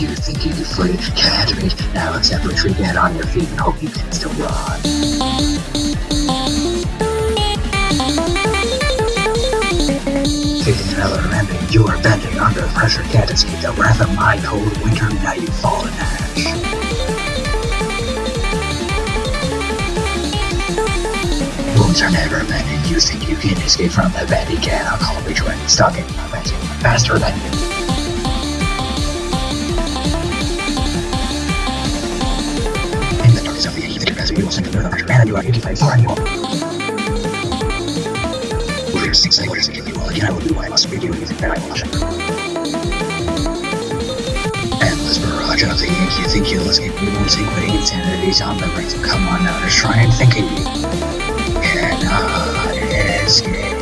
You think you can flee? Can't beat. Now accept retreat, get on your feet, and hope you can still run. Taking another ending, you are bending under pressure, can't escape the wrath of my cold winter, now you fall in ash. Wounds are never mended, you think you can escape from the bed, you cannot call me when stuck in my bed, faster than you. The confessor, you will sink under the pressure, and you are 85 far and you will. Warriors sing say, warriors you all again, Endless barrage of the ink, you think you'll escape, you won't sink, but insanity's on the brink, so come on now, just try and think of. Cannot escape.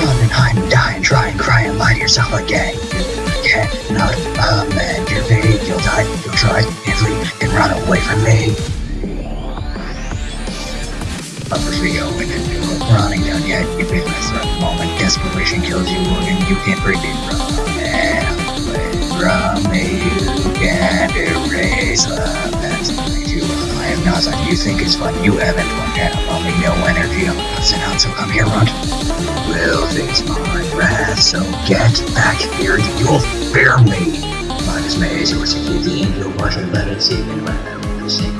Running, hiding, dying, trying, crying, lie to yourself again. You cannot amend your fate, you'll die, you'll try, run away from me. Upper Rio and then you look running down yet. You witness a moment desperation kills you and you can't break it from away from me. You can't erase the past you I am not something you think is fun. You haven't fun yet I'm only no energy. I'm out. So come here runt will face my wrath so get back here. You'll fear me my dismay is yours to keep the angel watch and let it see and let it sink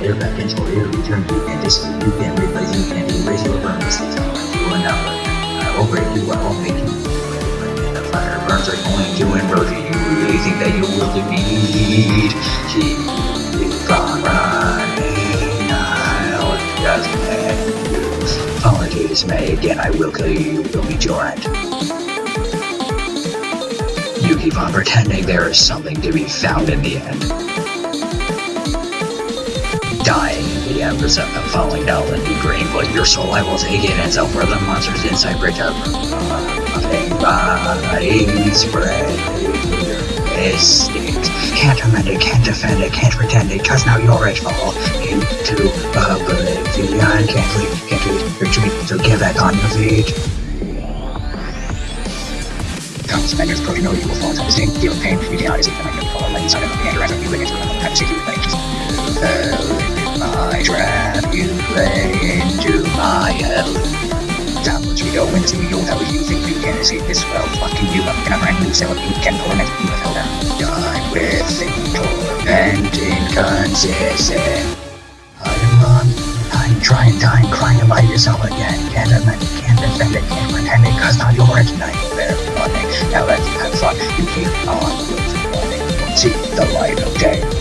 air back into your return to fantasy. You can replace you can erase your will do another. I will break you, make you. The fire burns are going to enrage you. You think that you will defeat? You. Fall into dismay again. I will kill you. You will meet your end. You keep on pretending there is something to be found in the end dying in the embers of falling down into green, but your soul I will take it and so for the monsters inside body spread mistakes. Can't amend it, can't defend it, can't pretend it, cause now you're it fall into oblivion. Can't leave, can't leave, retreat, so get back on your feet. Come, spenders, pro, you will fall to the same deal of pain. You cannot escape the magnetic fall, like inside of the into another kind of safety with things. Fell my trap, you play into my hell. Downwards we go, into you, how you think you can escape this well, fucking you up in a brand new cell, you can torment, you have held down. Die with torment inconsistent. I'm on, I'm trying, dying, crying by yourself again. Can't amend it, can't defend it, can't pretend it, cause now you're it tonight. The light of day.